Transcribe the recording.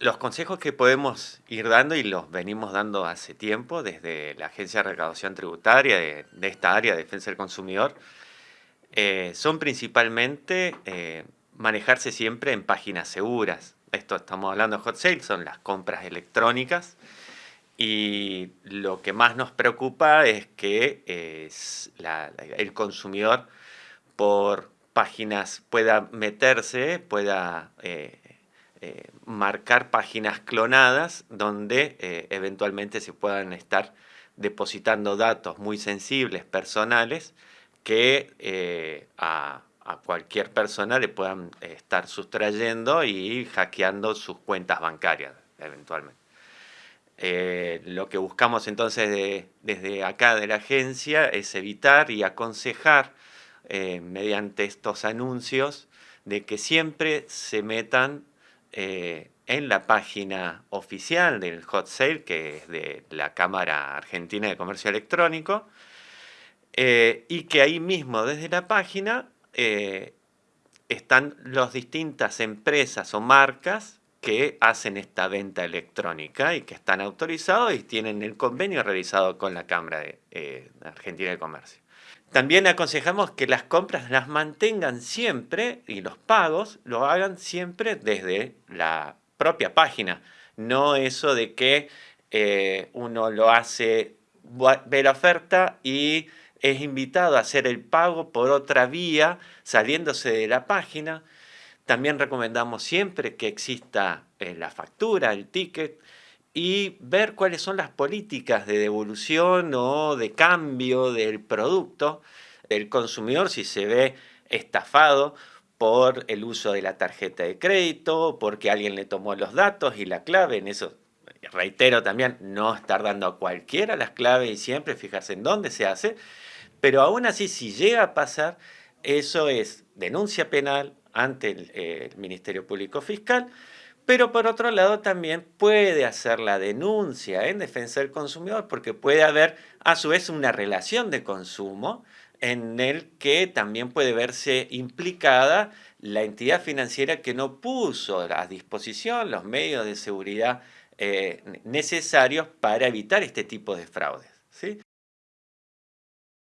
Los consejos que podemos ir dando y los venimos dando hace tiempo desde la Agencia de Recaudación Tributaria de, esta área de defensa del consumidor eh, son principalmente eh, manejarse siempre en páginas seguras. Esto estamos hablando de hot sale, son las compras electrónicas y lo que más nos preocupa es que el consumidor por páginas pueda meterse, pueda eh, eh, marcar páginas clonadas donde eh, eventualmente se puedan estar depositando datos muy sensibles, personales, que a, a, cualquier persona le puedan estar sustrayendo y hackeando sus cuentas bancarias eventualmente. lo que buscamos entonces desde acá de la agencia es evitar y aconsejar eh, mediante estos anuncios de que siempre se metan eh, en la página oficial del hot sale, que es de la Cámara Argentina de Comercio Electrónico, eh, y que ahí mismo desde la página están las distintas empresas o marcas que hacen esta venta electrónica y que están autorizados y tienen el convenio realizado con la Cámara Argentina de Comercio. También aconsejamos que las compras las mantengan siempre y los pagos lo hagan siempre desde la propia página. No eso de que eh, uno lo hace, ve la oferta y es invitado a hacer el pago por otra vía saliéndose de la página. También recomendamos siempre que exista eh, la factura, el ticket, y ver cuáles son las políticas de devolución o de cambio del producto del consumidor si se ve estafado por el uso de la tarjeta de crédito, porque alguien le tomó los datos y la clave, en eso reitero también, no estar dando a cualquiera las claves y siempre fijarse en dónde se hace, pero aún así si llega a pasar, eso es denuncia penal ante el Ministerio Público Fiscal, pero por otro lado también puede hacer la denuncia en defensa del consumidor porque puede haber a su vez una relación de consumo en el que también puede verse implicada la entidad financiera que no puso a disposición los medios de seguridad eh, necesarios para evitar este tipo de fraudes. ¿sí?